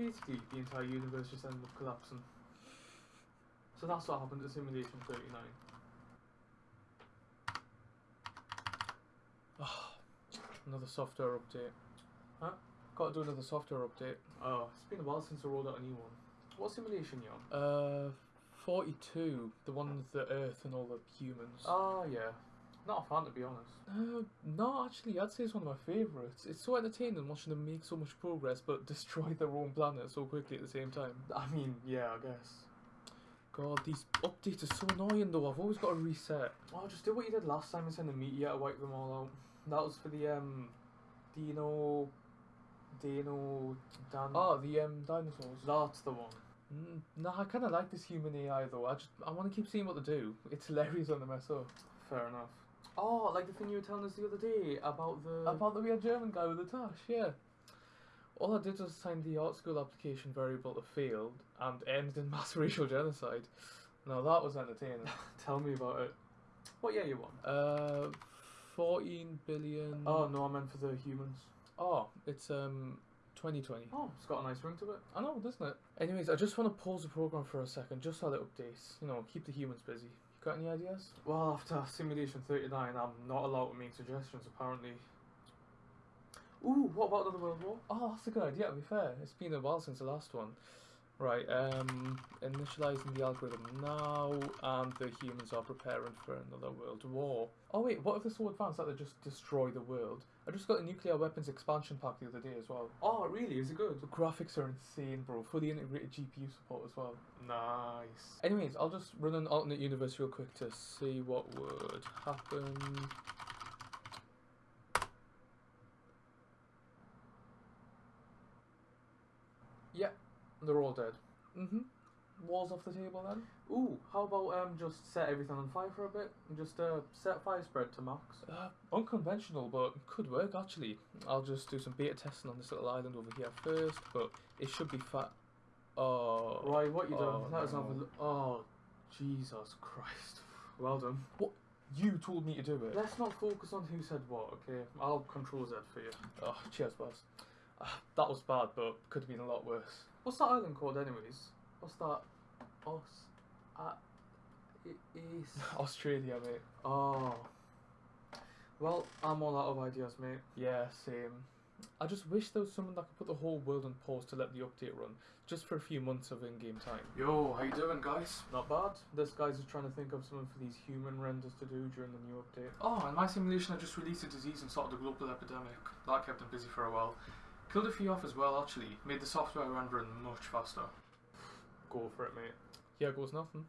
basically the entire universe just ended up collapsing. So that's what happened to Simulation 39. Another software update. Huh? Got to do another software update. Oh, it's been a while since I rolled out a new one. What simulation you on? Uh, 42. The one with the Earth and all the humans. Ah, yeah. Not a fan to be honest. Uh, no, actually, I'd say it's one of my favourites. It's so entertaining watching them make so much progress but destroy their own planet so quickly at the same time. I mean, yeah, I guess. God, these updates are so annoying though. I've always got to reset. Oh, just do what you did last time and send a meteor to wipe them all out. That was for the um, Dino, Dino, Dan. Oh, the um, dinosaurs. that's the one. Mm, nah, I kind of like this human AI though. I just I want to keep seeing what they do. It's hilarious when they mess up. Fair enough. Oh, like the thing you were telling us the other day about the. About the weird German guy with the tash, yeah. All I did was assign the art school application variable to failed and ended in mass racial genocide. Now that was entertaining. Tell me about it. What year you on? Uh, fourteen billion. Oh no, I meant for the humans. Oh, it's um, twenty twenty. Oh, it's got a nice ring to it. I know, doesn't it? Anyways, I just want to pause the program for a second, just so that updates. You know, keep the humans busy. Got any ideas? Well, after Simulation 39, I'm not allowed to make suggestions apparently. Ooh, what about another World War? Oh, that's a good idea. To be fair, it's been a while since the last one. Right, um, initializing the algorithm now, and the humans are preparing for another world war. Oh wait, what if they're so advanced that they just destroy the world? I just got a nuclear weapons expansion pack the other day as well. Oh, really? Is it good? The graphics are insane, bro. Fully integrated GPU support as well. Nice. Anyways, I'll just run an alternate universe real quick to see what would happen. Yeah, they're all dead. Mm-hmm. Walls off the table then. Ooh, how about um just set everything on fire for a bit and just uh set fire spread to max? Uh, unconventional, but could work actually. I'll just do some beta testing on this little island over here first, but it should be fat. Oh. Right, what you done? oh, Let us have a no. look. Oh, Jesus Christ. Well done. What? You told me to do it. Let's not focus on who said what, okay? I'll control Z for you. Oh, cheers, boss. Ah, that was bad, but could have been a lot worse. What's that island called, anyways? What's that? Oz. Uh, it is. Australia, mate. Oh. Well, I'm all out of ideas, mate. Yeah, same. I just wish there was someone that could put the whole world on pause to let the update run, just for a few months of in-game time. Yo, how you doing, guys? Not bad. This guy's just trying to think of something for these human renders to do during the new update. Oh, in my simulation, I just released a disease and started a global epidemic. That kept him busy for a while. Killed a few off as well, actually. Made the software rendering much faster. Go for it, mate. Here goes nothing.